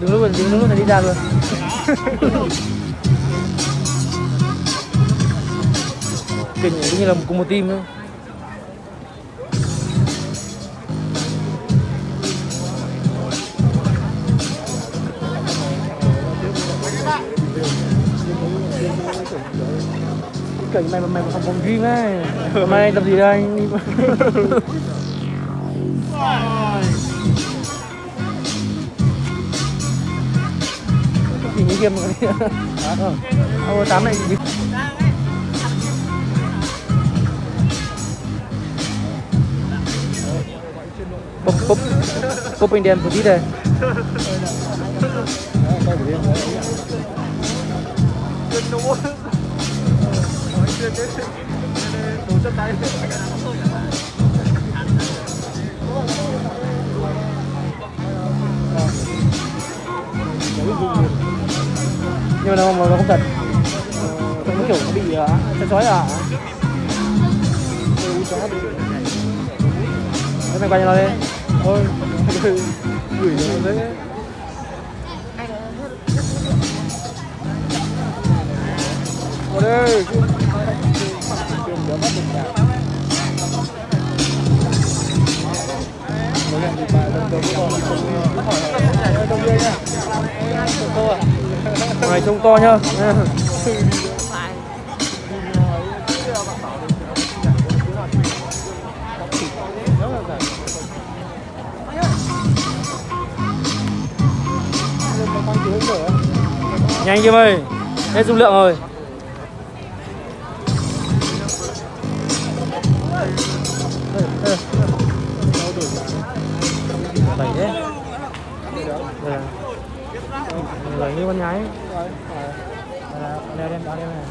đứng lúc đứng lúc này đi ra luôn kinh như là cùng một team kiểu cảnh mày mày không phòng gym ấy. Hôm nay tập gì đây? Anh nhìn như game rồi Ô, tám này bốc bốc bốc bên đèn một tí đây nhưng mà nó, nó không thật. Ờ, không hiểu nó bị ờ, uh, chói à? Thế mày quay cho nó đi. Thôi. Gửi nó đấy Vào đây này trông to nhá. Nhanh Kim ơi Hết dung lượng rồi. Đẩy đấy Đẩy như con nhái Đeo đem đó đem này